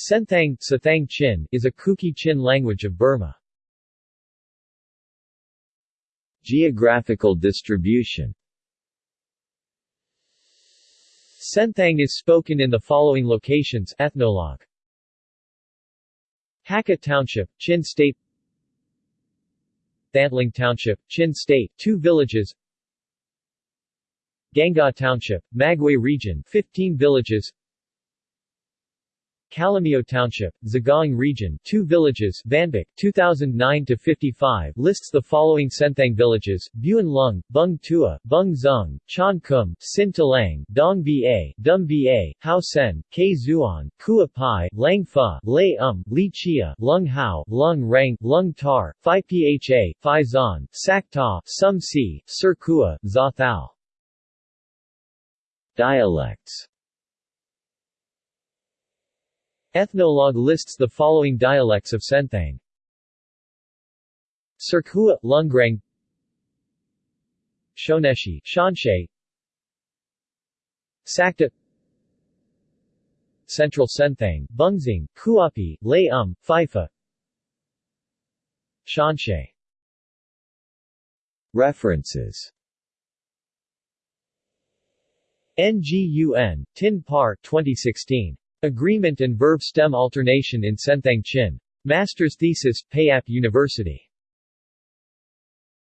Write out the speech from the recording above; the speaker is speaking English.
Senthang, Sathang Chin is a Kuki Chin language of Burma. Geographical distribution Senthang is spoken in the following locations Ethnologue Hakha Township, Chin State Thantlang Township, Chin State, two villages Gangaw Township, Magway Region, 15 villages Kalaymyo Township, Sagaing Region, two villages, Vanbik, 2009-55, lists the following Senthang villages, Buan Lung, Bung Tua, Bung Zung, Chan Kum, Sin Talang, Dong Ba, Dum Ba, Hao Sen, K Zuan, Kua Pai, Lang Fa, Lei Um, Li Chia, Lung Hao, Lung Rang, Lung Tar, Phi Pha, Phi Zan, Sak Ta, Sum Si, Sir Kua, Za Thao. Dialects Ethnologue lists the following dialects of Senthang. Sirkua, Lungrang Shoneshi, Shanshe. Sakta Central Senthang, Bungzing, Kuapi, Lei Um, Fifa. Shanshe. References. NGUN, Tin Par 2016. Agreement and verb stem alternation in Senthang Chin. Master's thesis, Payap University.